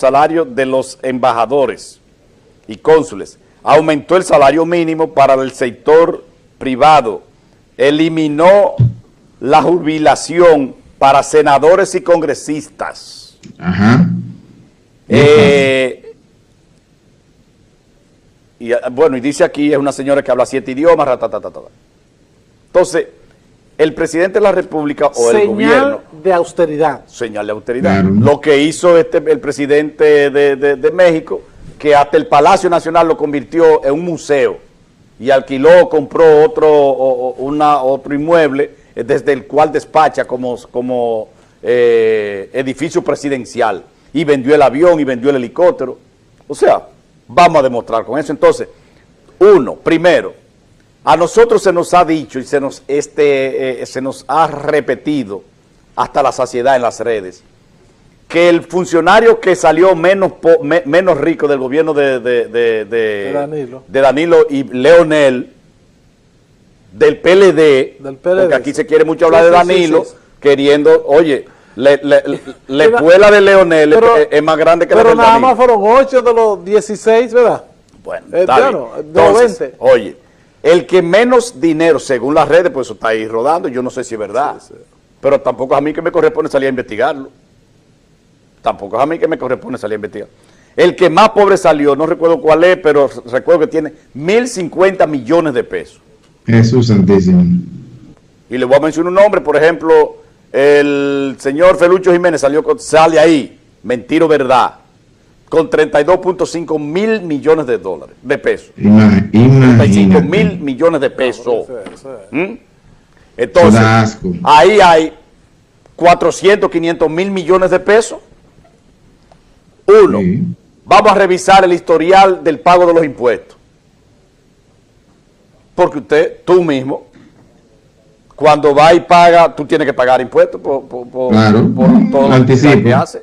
salario de los embajadores y cónsules, aumentó el salario mínimo para el sector privado, eliminó la jubilación para senadores y congresistas. Ajá. Eh, y, ah, bueno, y dice aquí, es una señora que habla siete idiomas, ratatatata. Entonces, el presidente de la República o el gobierno... de austeridad. Señal de austeridad. Claro. Lo que hizo este, el presidente de, de- de México, que hasta el Palacio Nacional lo convirtió en un museo y alquiló, compró otro, o- o- una, otro inmueble eh, desde el cual despacha como, como eh, edificio presidencial y vendió el avión y vendió el helicóptero. O sea, vamos a demostrar con eso. Entonces, uno, primero, a nosotros se nos ha dicho y se nos, este, eh, se nos ha repetido hasta la saciedad en las redes que el funcionario que salió menos po- me- menos rico del gobierno de, de- de- de- Danilo. y Leonel del PLD, Del PLD, porque aquí se quiere mucho hablar Sí, de Danilo, sí, sí. queriendo, oye, le, le- de Leonel pero- es, es más grande que la Pero nada Danilo. más fueron 8 de los 16, ¿verdad? Bueno, Eh, está claro, bien. de los Entonces, 20. Oye, el que menos dinero, según las redes, pues eso está ahí rodando, yo no sé si es verdad, pero tampoco es a mí que me corresponde salir a investigarlo. Tampoco es a mí que me corresponde salir a investigar. El que más pobre salió, no recuerdo cuál es, pero recuerdo que tiene 1.050 millones de pesos. Jesús Santísimo. Y le voy a mencionar un nombre, por ejemplo, el señor Felucho Jiménez salió con- sale ahí, mentira o verdad, con 32.5 mil millones de dólares, de pesos. Ima- 35 Imagínate. mil millones de pesos. Eso es, eso es. ¿Mm? Entonces, ahí hay 400, 500 mil millones de pesos. Uno, Sí. vamos a revisar el historial del pago de los impuestos. Porque usted, tú mismo, cuando va y paga, tú tienes que pagar impuestos por, por, por- Claro. por todo lo que hace.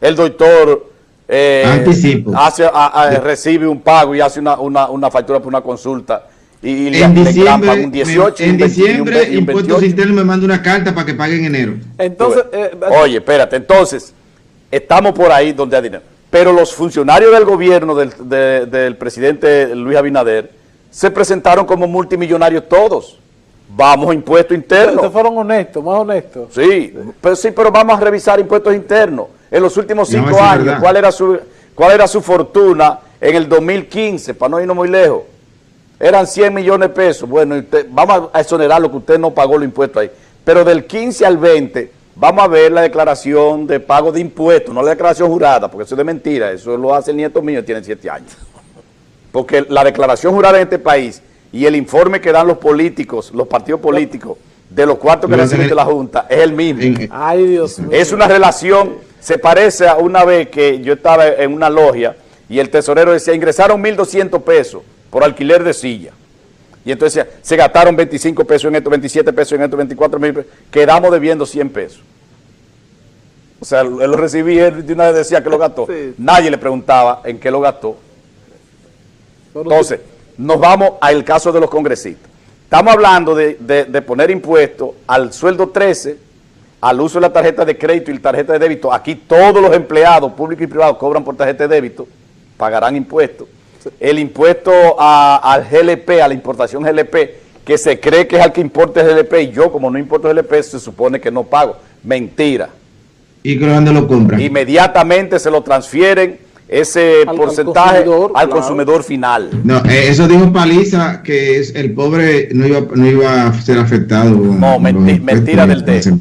El doctor eh, Anticipo. hace, a- a- recibe un pago y hace una, una, una factura por una consulta y, y le- En le diciembre, un 18, me- en un 20 y un diciembre 20 y un Impuestos 28. Internos me manda una carta para que pague en enero. Entonces, eh, Oye, espérate, entonces, estamos por ahí donde hay dinero. Pero los funcionarios del gobierno del, de- del presidente Luis Abinader se presentaron como multimillonarios todos. Vamos a impuestos ustedes internos. fueron honestos, más honestos. Sí, pero sí, pero vamos a revisar impuestos internos. En los últimos cinco años. ¿cuál era, su, ¿cuál era su fortuna en el 2015? Para no irnos muy lejos. Eran 100 millones de pesos. Bueno, usted- vamos a exonerar lo que usted no pagó los impuestos ahí. Pero del 15 al 20, vamos a ver la declaración de pago de impuestos, no la declaración jurada, porque eso es de mentira. Eso lo hace el nieto mío, tiene 7 años. Porque la declaración jurada en este país y el informe que dan los políticos, los partidos políticos, de los cuartos que reciben de la Junta, es el mismo. Ay, Dios mío. Es una relación, se parece a una vez que yo estaba en una logia y el tesorero decía, ingresaron 1.200 pesos por alquiler de silla. Y entonces se gastaron 25 pesos en esto, 27 pesos en esto, 24 mil pesos, quedamos debiendo 100 pesos. O sea, él lo recibía, él de una vez decía que lo gastó. Sí. Nadie le preguntaba en qué lo gastó. Entonces, nos vamos al caso de los congresistas. Estamos hablando de, de- de poner impuestos al sueldo 13, al uso de la tarjeta de crédito y la tarjeta de débito. Aquí todos los empleados públicos y privados cobran por tarjeta de débito, pagarán impuestos. El impuesto a- al GLP, a la importación GLP, que se cree que es al que importa el GLP, y yo como no importo GLP, se supone que no pago. Mentira ¿Y dónde lo compran? inmediatamente se lo transfieren ese Al- porcentaje al consumidor, claro. final. No, eh, eso dijo Paliza que es, el pobre no iba, no iba a ser afectado. No, menti- mentira del impuestos.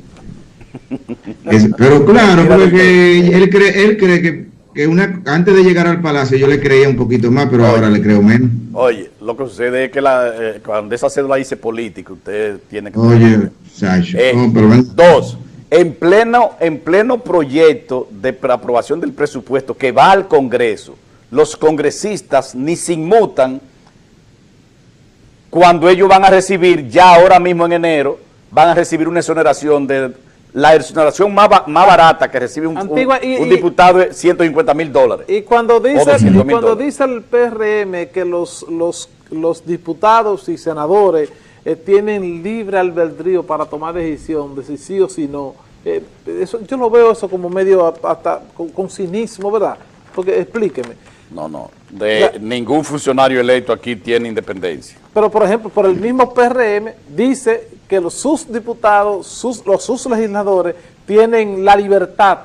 Es- pero claro, porque él cree, él cree que, que una, antes de llegar al palacio yo le creía un poquito más, pero Oye. ahora le creo menos. Oye, lo que sucede es que la, eh, cuando esa cédula dice política, usted tiene que... Oye, Sacho, Eh, no, pero ven- Dos, en pleno, en pleno proyecto de aprobación del presupuesto que va al Congreso, los congresistas ni se inmutan cuando ellos van a recibir, ya ahora mismo en enero, van a recibir una exoneración de la exoneración más, ba- más barata que recibe un, Antigua, y- un diputado de 150 mil dólares. Y cuando dice, 200 y cuando dice el PRM que los, los, los diputados y senadores eh, tienen libre albedrío para tomar decisión de si sí o si no, Eh, eso, yo lo veo eso como medio hasta con, con cinismo, ¿verdad? Porque explíqueme. No, no. De ningún funcionario electo aquí tiene independencia. Pero, por ejemplo, por el mismo PRM dice que los, sus diputados, sus, los sus legisladores tienen la libertad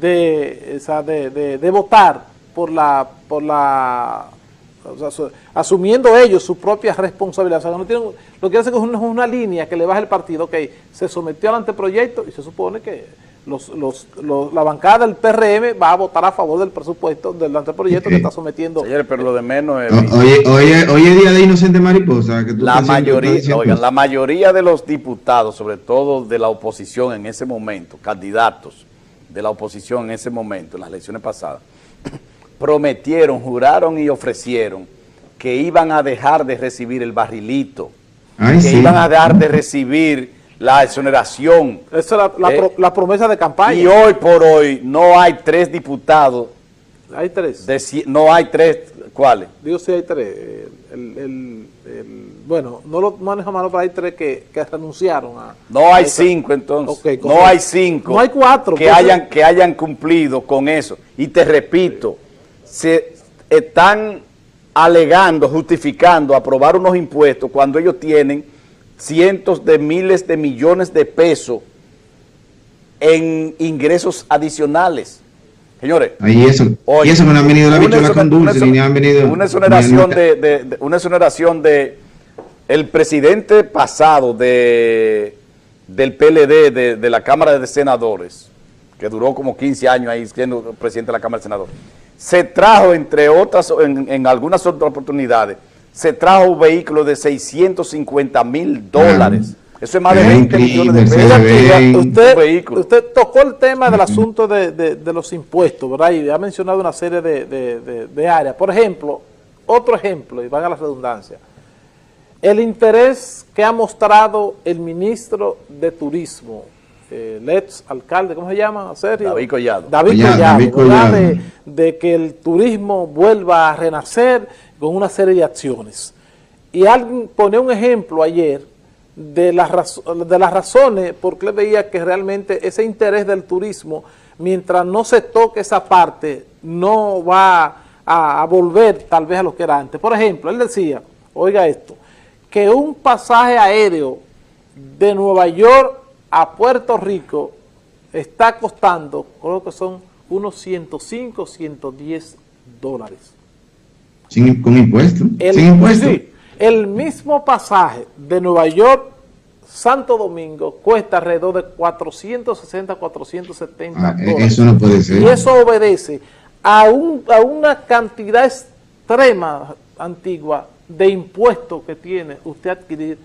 de, o sea, de, de- votar por la, por la o sea, su- asumiendo ellos su propia responsabilidad. O sea, no tienen, lo que hacen es una, una línea que le baja el partido, ok, se sometió al anteproyecto y se supone que los, los, los- la bancada del PRM va a votar a favor del presupuesto del anteproyecto que está sometiendo. Señores, pero lo de menos es... O- Oye, oye, hoy es día de inocente mariposa. Que tú La mayoría, oigan, la mayoría de los diputados, sobre todo de la oposición en ese momento, candidatos de la oposición en ese momento, en las elecciones pasadas, prometieron, juraron y ofrecieron que iban a dejar de recibir el barrilito, Ay, que sí. iban a dejar de recibir la exoneración. Esa es la, la Eh, pro- la promesa de campaña. Y hoy por hoy no hay tres diputados, Hay tres. de, no hay tres, ¿cuáles? Digo sí hay tres. El, el- el- bueno, no lo manejo mano, pero hay tres que, que renunciaron a... No hay a cinco entonces. No hay cinco. No hay cuatro, Que pues, hayan, que hayan cumplido con eso. Y te repito, se están alegando, justificando aprobar unos impuestos cuando ellos tienen cientos de miles de millones de pesos en ingresos adicionales. Señores, Ahí eso. Oye, y eso no han venido la bichola con dulce, una ni han venido. Una exoneración de, de- de- una exoneración de el presidente pasado de del PLD, de, de la Cámara de Senadores, que duró como 15 años ahí siendo presidente de la Cámara de Senadores, se trajo, entre otras, en, en algunas otras oportunidades, se trajo un vehículo de 650 mil dólares. Eso es más de Qué 20 millones de pesos. usted, Un vehículo. usted tocó el tema del asunto de, de- de los impuestos, ¿verdad? Y ha mencionado una serie de, de- de- de áreas. Por ejemplo, otro ejemplo, y van a la redundancia, el interés que ha mostrado el ministro de Turismo, eh, el ex alcalde, ¿cómo se llama? Sergio? David Collado. David Collado, Collado, David ¿verdad? Collado. De, de que el turismo vuelva a renacer con una serie de acciones. Y alguien pone un ejemplo ayer de las, de las razones por qué veía que realmente ese interés del turismo, mientras no se toque esa parte, no va a volver tal vez a lo que era antes. Por ejemplo, él decía, oiga esto, que un pasaje aéreo de Nueva York a Puerto Rico está costando, creo que son unos 105, 110 dólares. Sin, con impuestos. El, Sin impuestos. sí, el mismo pasaje de Nueva York Santo Domingo cuesta alrededor de 460, 470 Ah, eh, dólares. eso no puede ser. Y eso obedece a, un- a una cantidad extrema, antigua, de impuestos que tiene usted adquirir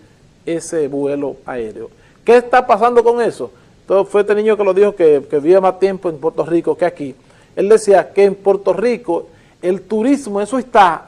ese vuelo aéreo. ¿Qué está pasando con eso? Entonces fue este niño que lo dijo que, que vivía más tiempo en Puerto Rico que aquí. Él decía que en Puerto Rico el turismo, eso está,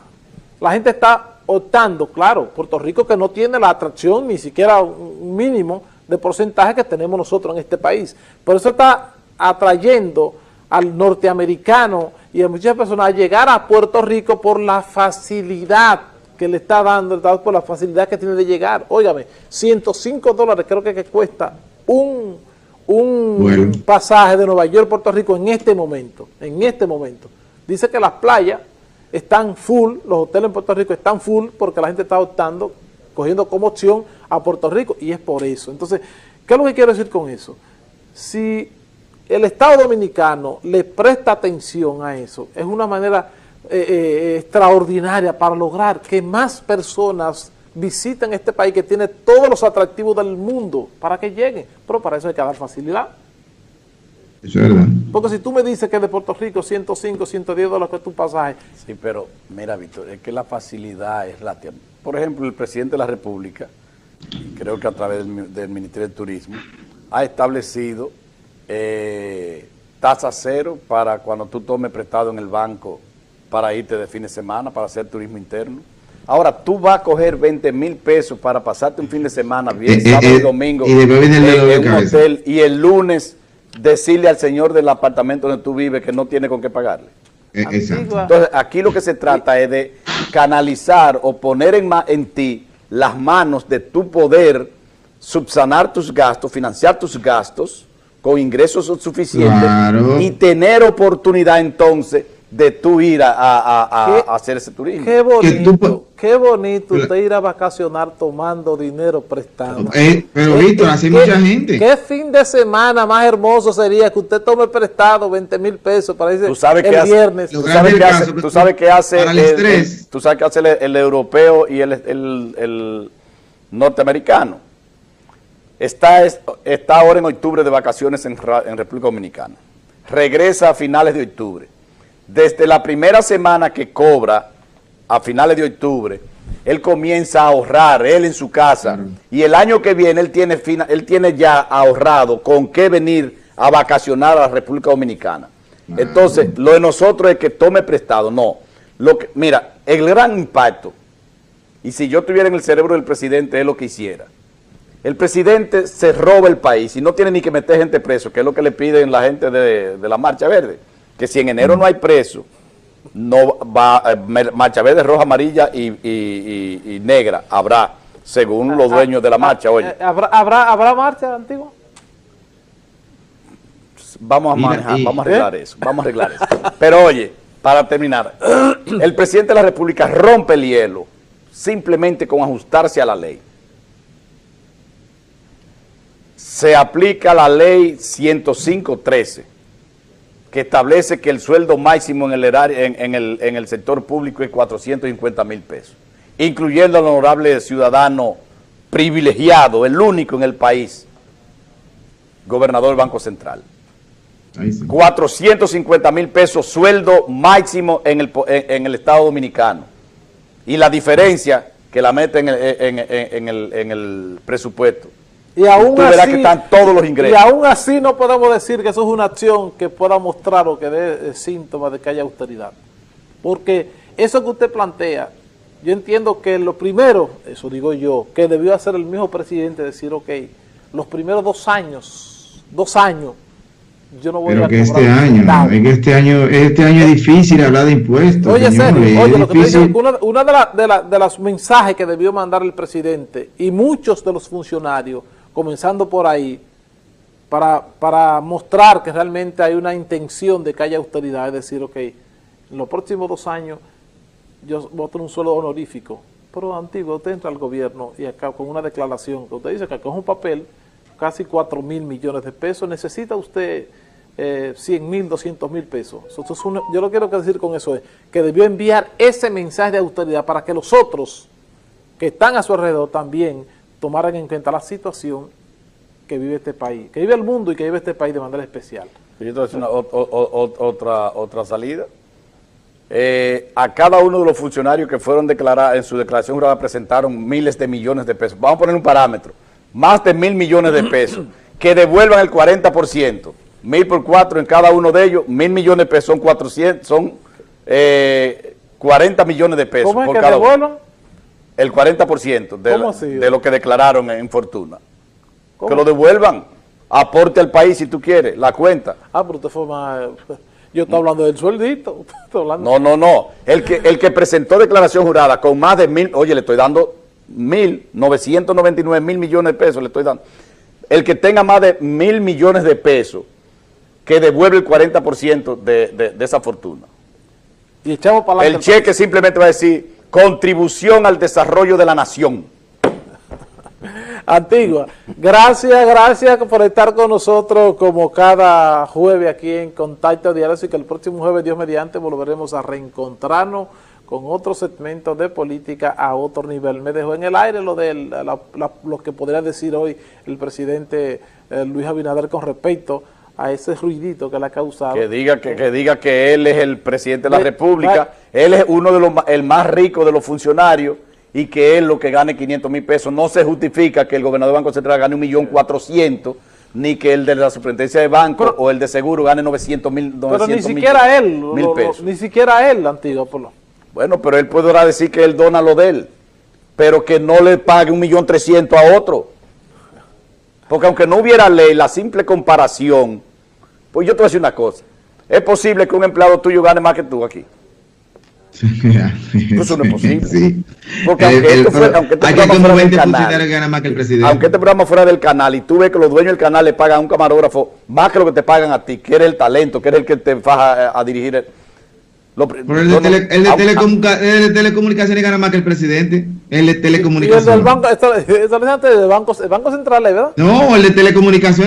la gente está optando, claro, Puerto Rico que no tiene la atracción ni siquiera un mínimo de porcentaje que tenemos nosotros en este país. Por eso está atrayendo al norteamericano y a muchas personas a llegar a Puerto Rico por la facilidad que le está dando el Estado, por la facilidad que tiene de llegar. Óigame, 105 dólares creo que, que cuesta un, un Bueno. pasaje de Nueva York a Puerto Rico en este momento, en este momento. Dice que las playas están full, los hoteles en Puerto Rico están full porque la gente está optando, cogiendo como opción a Puerto Rico y es por eso. Entonces, ¿qué es lo que quiero decir con eso? Si el Estado Dominicano le presta atención a eso, es una manera eh, eh, extraordinaria para lograr que más personas visiten este país que tiene todos los atractivos del mundo para que lleguen, pero para eso hay que dar facilidad. Eso es verdad. Porque si tú me dices que de Puerto Rico 105, 110 dólares que tu pasaje, Sí, pero mira, Víctor, es que la facilidad es la... Por ejemplo, el presidente de la República, creo que a través del, mi- del Ministerio de Turismo, ha establecido eh, tasa cero para cuando tú tomes prestado en el banco para irte de fin de semana, para hacer turismo interno. Ahora, tú vas a coger 20 mil pesos para pasarte un fin de semana, bien, Eh, eh, sábado y eh, domingo, y después viene el en- dolor de en un hotel, y el lunes decirle al señor del apartamento donde tú vives que no tiene con qué pagarle. Exacto. Antigua. Entonces, aquí lo que se trata es de canalizar o poner en, ma- en ti las manos de tu poder subsanar tus gastos, financiar tus gastos con ingresos suficientes Claro. y tener oportunidad entonces de tú ir a, a- a- hacer ese turismo. Qué bonito, tú- qué bonito usted ir a vacacionar tomando dinero prestado. Eh, pero ¿Qué- Víctor, así qué- mucha gente. ¿Qué fin de semana más hermoso sería que usted tome prestado 20 mil pesos para irse Tú sabes el hace- viernes? Tú sabes qué hace, caso, tú sabes qué hace para el el- estrés. el- tú sabes qué hace el, europeo y el, el- el norteamericano. Está, es- está ahora en octubre de vacaciones en, en República Dominicana. Regresa a finales de octubre. Desde la primera semana que cobra, a finales de octubre, él comienza a ahorrar, él en su casa. Y el año que viene él tiene, fina- él tiene ya ahorrado con qué venir a vacacionar a la República Dominicana. Entonces, lo de nosotros es que tome prestado. No. Lo que, mira, el gran impacto, y si yo estuviera en el cerebro del presidente, es lo que hiciera. El presidente se roba el país y no tiene ni que meter gente preso, que es lo que le piden la gente de, de la Marcha Verde. Que si en enero no hay preso, no va eh, Marcha Verde, roja, amarilla y, y- y- y negra habrá, según los dueños de la marcha. Oye, Eh, ¿Habrá, habrá, ¿Habrá marcha antigua? vamos a manejar, vamos a arreglar eso, vamos a arreglar eso. Pero oye, para terminar, el presidente de la República rompe el hielo simplemente con ajustarse a la ley. Se aplica la ley 105.13, que establece que el sueldo máximo en el, erario- en, en el, en el sector público es 450 mil pesos, incluyendo al honorable ciudadano privilegiado, el único en el país, gobernador del Banco Central. Ahí sí. 450 mil pesos sueldo máximo en el, en, el Estado Dominicano. Y la diferencia que la mete en el, en el- en el presupuesto. Y aún Tú verás así, que están todos los ingresos. Y aún así no podemos decir que eso es una acción que pueda mostrar o que dé eh, síntomas de que haya austeridad. Porque eso que usted plantea, yo entiendo que lo primero, eso digo yo, que debió hacer el mismo presidente, decir, ok, los primeros dos años, dos años, yo no voy Pero a que este año, centavo. es que este año, este año es difícil hablar de impuestos. Oye, serio, oye, es lo que digo, una, una de, la- de, la- de los mensajes que debió mandar el presidente y muchos de los funcionarios, comenzando por ahí, para, para mostrar que realmente hay una intención de que haya austeridad, es decir, ok, en los próximos dos años yo a tener un sueldo honorífico, pero antiguo, usted entra al gobierno y acá con una declaración que usted dice que acá es un papel, casi 4 mil millones de pesos, necesita usted eh, 100 mil, 200 mil pesos. Yo lo quiero decir con eso es que debió enviar ese mensaje de austeridad para que los otros que están a su alrededor también tomaran en cuenta la situación que vive este país, que vive el mundo y que vive este país de manera especial. Una, o- o- o- otra, otra salida. Eh, a cada uno de los funcionarios que fueron declarados en su declaración jurada presentaron miles de millones de pesos. Vamos a poner un parámetro. Más de mil millones de pesos. Que devuelvan el 40%. Mil por cuatro en cada uno de ellos. Mil millones de pesos son 400, son eh, 40 millones de pesos ¿Cómo es por que cada uno. El 40% de, de lo que declararon en fortuna. ¿Cómo? Que lo devuelvan. Aporte al país si tú quieres, la cuenta. Ah, pero usted fue más... Yo estoy hablando del sueldito. hablando- No, no, no. El que, el que presentó declaración jurada con más de mil, oye, le estoy dando mil, 999 mil millones de pesos, le estoy dando. El que tenga más de mil millones de pesos, que devuelve el 40% de, de, de esa fortuna. Y echamos para El cheque simplemente va a decir contribución al desarrollo de la nación. Antigua. Gracias, gracias por estar con nosotros como cada jueves aquí en Contacto Diario. Así que el próximo jueves, Dios mediante, volveremos a reencontrarnos con otro segmento de política a otro nivel. Me dejó en el aire lo de la- lo que podría decir hoy el presidente eh, Luis Abinader con respecto a ese ruidito que le ha causado. Que diga que, que diga que él es el presidente de la República, él es uno de los el más rico de los funcionarios y que él lo que gane 500 mil pesos no se justifica que el gobernador del Banco Central gane un millón cuatrocientos ni que el de la superintendencia de banco Pero- o el de seguro gane 900 mil Pero ni siquiera él, lo- mil lo- pesos. ni siquiera él, Antigua, por lo- Bueno, pero él podrá decir que él dona lo de él, pero que no le pague un millón trescientos a otro. Porque aunque no hubiera ley, la simple comparación, pues yo te voy a decir una cosa, es posible que un empleado tuyo gane más que tú aquí. Eso no es posible. Sí. Porque aunque el- esto fuera- aunque este hay que programa fuera del 20 canal, ganan más que el presidente. Aunque este programa fuera del canal y tú ves que los dueños del canal le pagan a un camarógrafo más que lo que te pagan a ti, que eres el talento, que eres el que te faja a, a dirigir. el- lo Pero el de, no- tele- el de telecomunica- el de telecomunicaciones gana más que el presidente. El de Y el del telecomunicaciones. banco, está del banco, el banco central, ¿verdad? No, el de telecomunicaciones